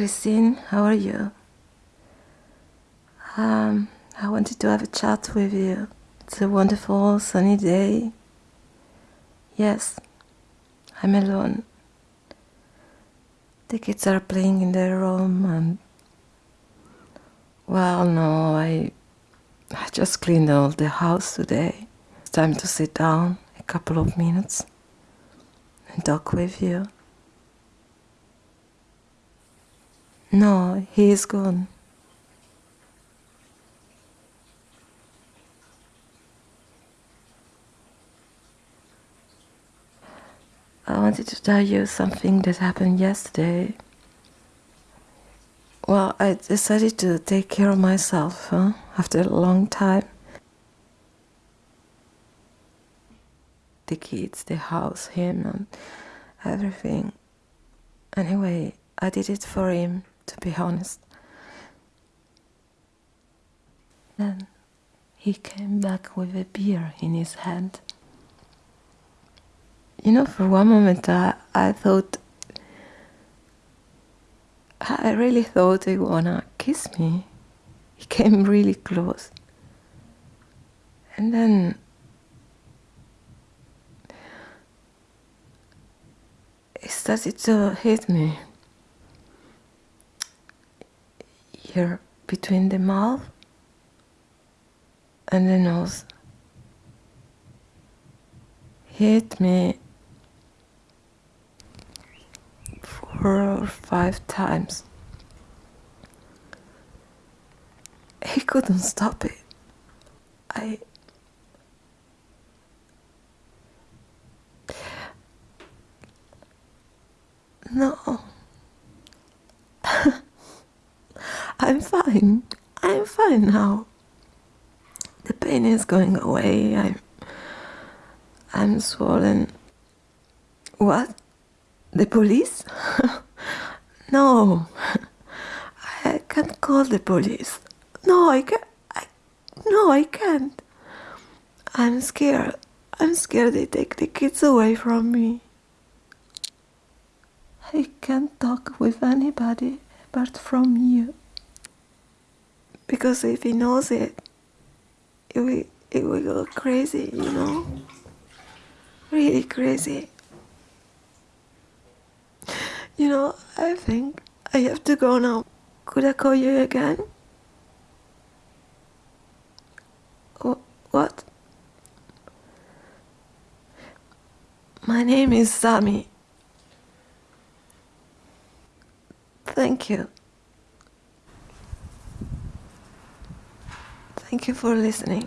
Christine, how are you? Um, I wanted to have a chat with you. It's a wonderful sunny day. Yes, I'm alone. The kids are playing in their room and well no, I I just cleaned all the house today. It's time to sit down a couple of minutes and talk with you. No, he is gone. I wanted to tell you something that happened yesterday. Well, I decided to take care of myself huh? after a long time. The kids, the house, him, and everything. Anyway, I did it for him, to be honest. Then he came back with a beer in his hand. You know, for one moment I, I thought, I really thought he wanna kiss me. He came really close. And then he started to hit me here between the mouth and the nose. Hit me four or five times. He couldn't stop it. I No. I'm fine. I'm fine now. The pain is going away. I'm I'm swollen. What? The police? no. I can't call the police. No, I can't. I, no, I can't. I'm scared. I'm scared they take the kids away from me. I can't talk with anybody apart from you. Because if he knows it, it will, it will go crazy, you know? Really crazy. You know, I think I have to go now. Could I call you again? What? My name is Sami. Thank you. Thank you for listening.